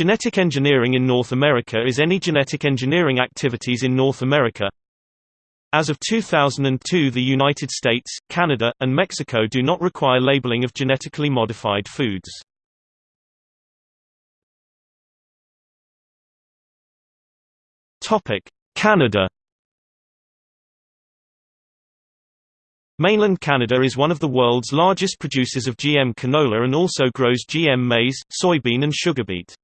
Genetic engineering in North America is any genetic engineering activities in North America. As of 2002 the United States, Canada, and Mexico do not require labeling of genetically modified foods. Canada Mainland Canada is one of the world's largest producers of GM canola and also grows GM maize, soybean and sugar beet.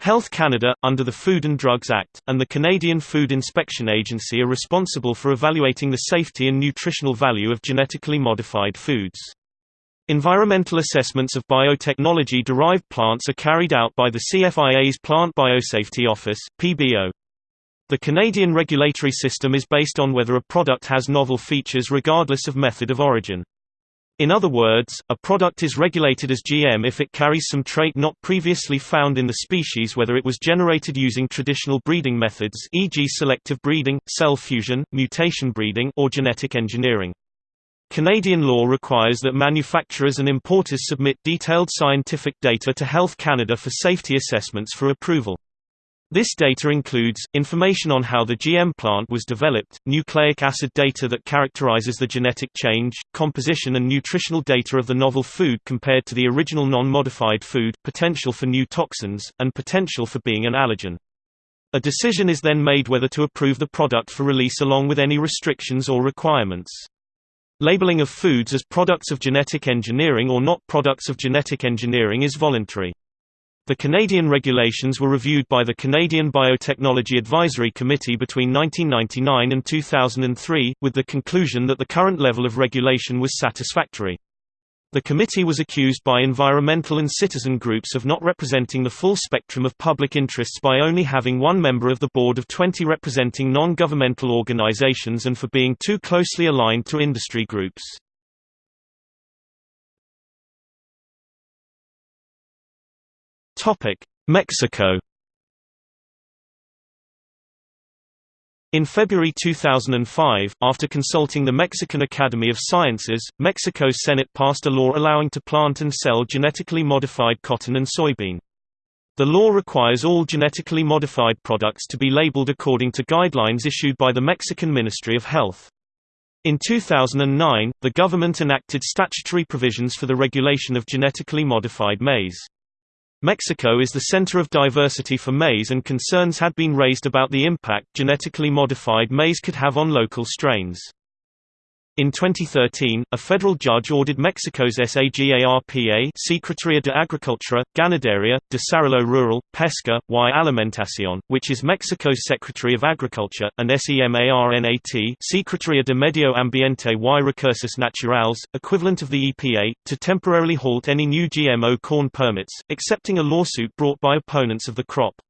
Health Canada, under the Food and Drugs Act, and the Canadian Food Inspection Agency are responsible for evaluating the safety and nutritional value of genetically modified foods. Environmental assessments of biotechnology-derived plants are carried out by the CFIA's Plant Biosafety Office PBO. The Canadian regulatory system is based on whether a product has novel features regardless of method of origin. In other words, a product is regulated as GM if it carries some trait not previously found in the species whether it was generated using traditional breeding methods e.g. selective breeding, cell fusion, mutation breeding or genetic engineering. Canadian law requires that manufacturers and importers submit detailed scientific data to Health Canada for safety assessments for approval. This data includes, information on how the GM plant was developed, nucleic acid data that characterizes the genetic change, composition and nutritional data of the novel food compared to the original non-modified food, potential for new toxins, and potential for being an allergen. A decision is then made whether to approve the product for release along with any restrictions or requirements. Labeling of foods as products of genetic engineering or not products of genetic engineering is voluntary. The Canadian regulations were reviewed by the Canadian Biotechnology Advisory Committee between 1999 and 2003, with the conclusion that the current level of regulation was satisfactory. The committee was accused by environmental and citizen groups of not representing the full spectrum of public interests by only having one member of the board of 20 representing non-governmental organizations and for being too closely aligned to industry groups. Topic: Mexico. In February 2005, after consulting the Mexican Academy of Sciences, Mexico's Senate passed a law allowing to plant and sell genetically modified cotton and soybean. The law requires all genetically modified products to be labeled according to guidelines issued by the Mexican Ministry of Health. In 2009, the government enacted statutory provisions for the regulation of genetically modified maize. Mexico is the center of diversity for maize and concerns had been raised about the impact genetically modified maize could have on local strains. In 2013, a federal judge ordered Mexico's SAGARPA Secretaría de Agricultura, Ganadería, Desarrollo Rural, Pesca, y Alimentación, which is Mexico's Secretary of Agriculture, and SEMARNAT Secretaría de Medio Ambiente y Recursos Naturales, equivalent of the EPA, to temporarily halt any new GMO corn permits, accepting a lawsuit brought by opponents of the crop.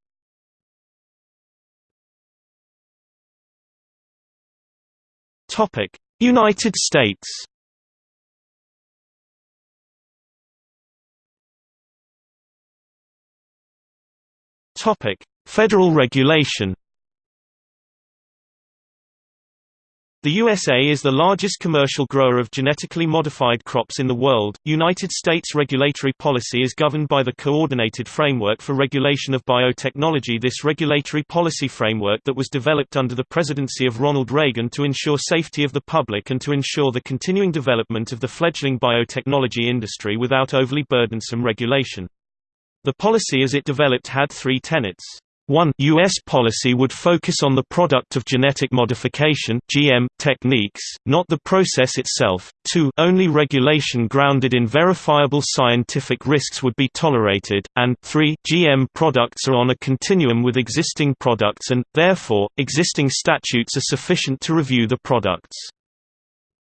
Topic United States. Federal regulation The USA is the largest commercial grower of genetically modified crops in the world. United States regulatory policy is governed by the Coordinated Framework for Regulation of Biotechnology. This regulatory policy framework that was developed under the presidency of Ronald Reagan to ensure safety of the public and to ensure the continuing development of the fledgling biotechnology industry without overly burdensome regulation. The policy as it developed had three tenets. 1 U.S. policy would focus on the product of genetic modification GM, techniques, not the process itself. 2 Only regulation grounded in verifiable scientific risks would be tolerated, and 3 GM products are on a continuum with existing products and, therefore, existing statutes are sufficient to review the products.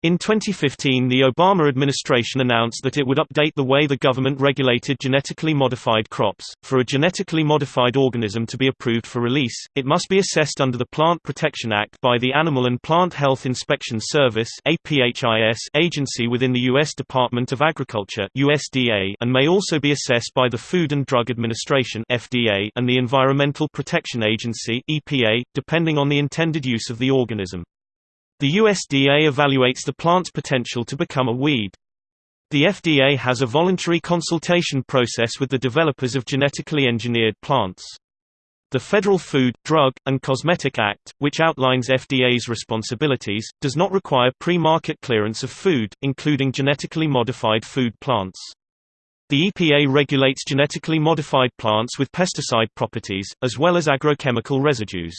In 2015 the Obama administration announced that it would update the way the government regulated genetically modified crops. For a genetically modified organism to be approved for release, it must be assessed under the Plant Protection Act by the Animal and Plant Health Inspection Service agency within the U.S. Department of Agriculture USDA and may also be assessed by the Food and Drug Administration FDA and the Environmental Protection Agency EPA, depending on the intended use of the organism. The USDA evaluates the plant's potential to become a weed. The FDA has a voluntary consultation process with the developers of genetically engineered plants. The Federal Food, Drug, and Cosmetic Act, which outlines FDA's responsibilities, does not require pre-market clearance of food, including genetically modified food plants. The EPA regulates genetically modified plants with pesticide properties, as well as agrochemical residues.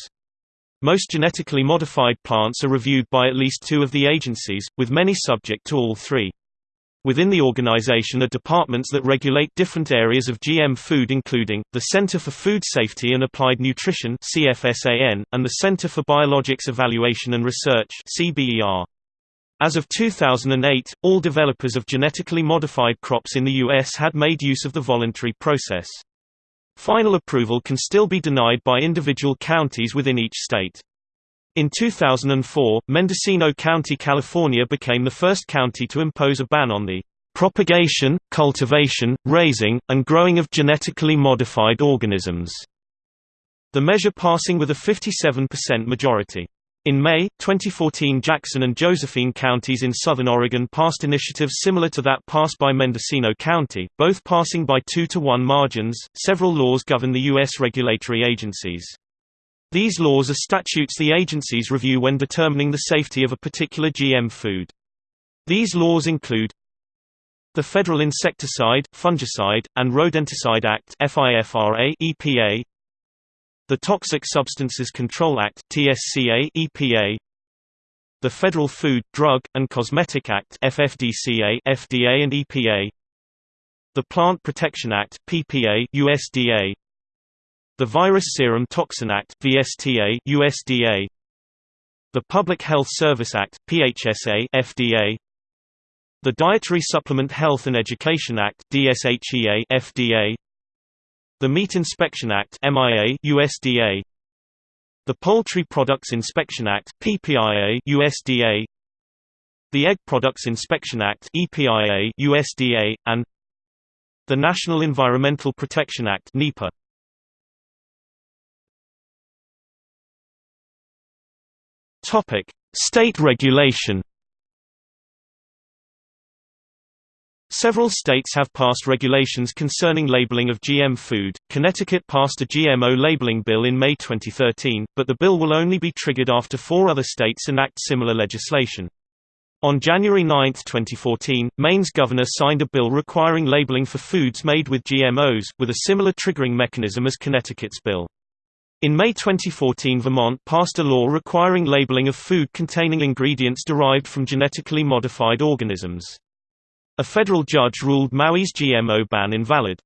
Most genetically modified plants are reviewed by at least two of the agencies, with many subject to all three. Within the organization are departments that regulate different areas of GM food including, the Center for Food Safety and Applied Nutrition and the Center for Biologics Evaluation and Research As of 2008, all developers of genetically modified crops in the U.S. had made use of the voluntary process. Final approval can still be denied by individual counties within each state. In 2004, Mendocino County, California became the first county to impose a ban on the propagation, cultivation, raising, and growing of genetically modified organisms, the measure passing with a 57% majority. In May, 2014 Jackson and Josephine counties in southern Oregon passed initiatives similar to that passed by Mendocino County, both passing by 2 to 1 margins. Several laws govern the U.S. regulatory agencies. These laws are statutes the agencies review when determining the safety of a particular GM food. These laws include the Federal Insecticide, Fungicide, and Rodenticide Act EPA, the Toxic Substances Control Act TSCA EPA, the Federal Food, Drug, and Cosmetic Act FFDCA FDA and EPA, the Plant Protection Act PPA USDA, the Virus Serum Toxin Act VSTA USDA The Public Health Service Act PHSA FDA The Dietary Supplement Health and Education Act DSHEA FDA The Meat Inspection Act MIA USDA The Poultry Products Inspection Act PPIA USDA The Egg Products Inspection Act EPIA USDA and the National Environmental Protection Act NEPA Topic: State regulation. Several states have passed regulations concerning labeling of GM food. Connecticut passed a GMO labeling bill in May 2013, but the bill will only be triggered after four other states enact similar legislation. On January 9, 2014, Maine's governor signed a bill requiring labeling for foods made with GMOs, with a similar triggering mechanism as Connecticut's bill. In May 2014 Vermont passed a law requiring labeling of food containing ingredients derived from genetically modified organisms. A federal judge ruled Maui's GMO ban invalid.